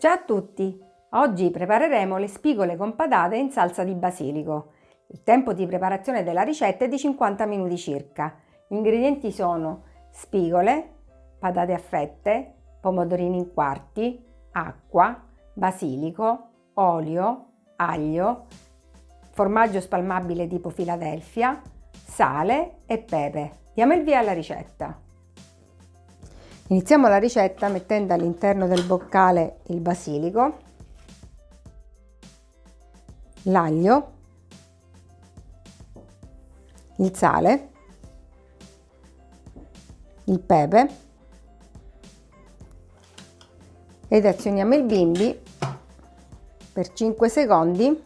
Ciao a tutti! Oggi prepareremo le spigole con patate in salsa di basilico. Il tempo di preparazione della ricetta è di 50 minuti circa. Gli ingredienti sono spigole, patate a fette, pomodorini in quarti, acqua, basilico, olio, aglio, formaggio spalmabile tipo Philadelphia, sale e pepe. Diamo il via alla ricetta. Iniziamo la ricetta mettendo all'interno del boccale il basilico, l'aglio, il sale, il pepe ed azioniamo il bimbi per 5 secondi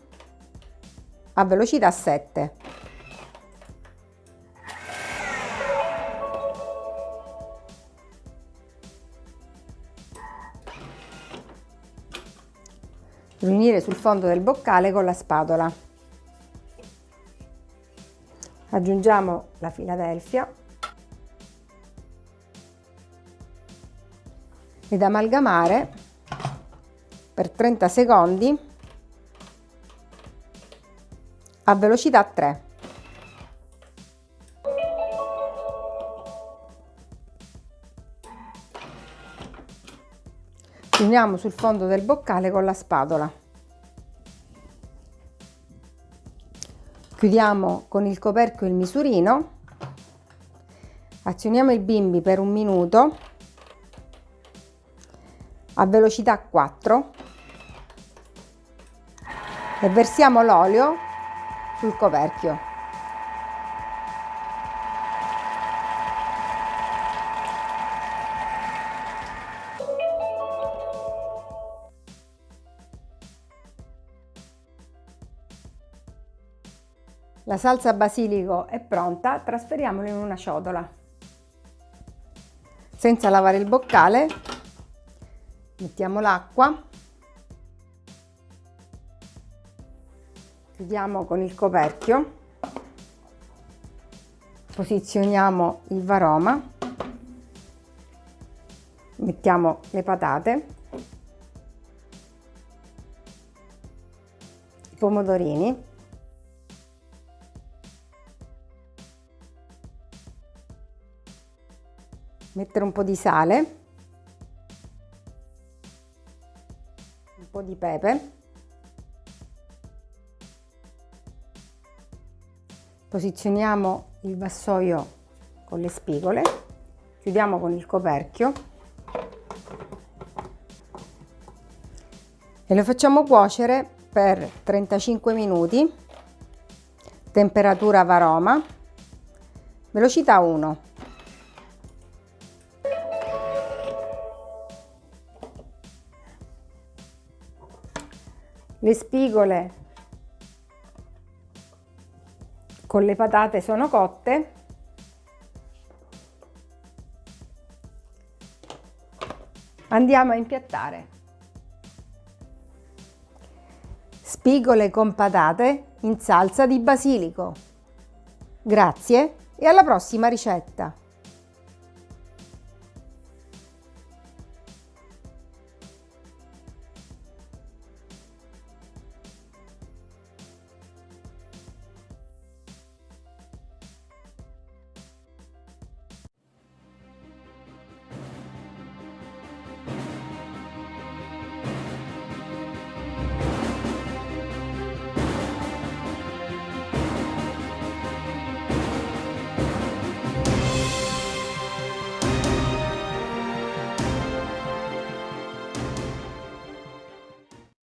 a velocità 7. Riunire sul fondo del boccale con la spatola. Aggiungiamo la Philadelphia ed amalgamare per 30 secondi a velocità 3. Uniamo sul fondo del boccale con la spatola. Chiudiamo con il coperchio il misurino. Azioniamo il bimbi per un minuto a velocità 4 e versiamo l'olio sul coperchio. La salsa basilico è pronta, trasferiamola in una ciotola. Senza lavare il boccale, mettiamo l'acqua, chiudiamo con il coperchio, posizioniamo il varoma, mettiamo le patate, i pomodorini, mettere un po' di sale, un po' di pepe, posizioniamo il vassoio con le spigole, chiudiamo con il coperchio e lo facciamo cuocere per 35 minuti, temperatura varoma, velocità 1. Le spigole con le patate sono cotte. Andiamo a impiattare. Spigole con patate in salsa di basilico. Grazie e alla prossima ricetta!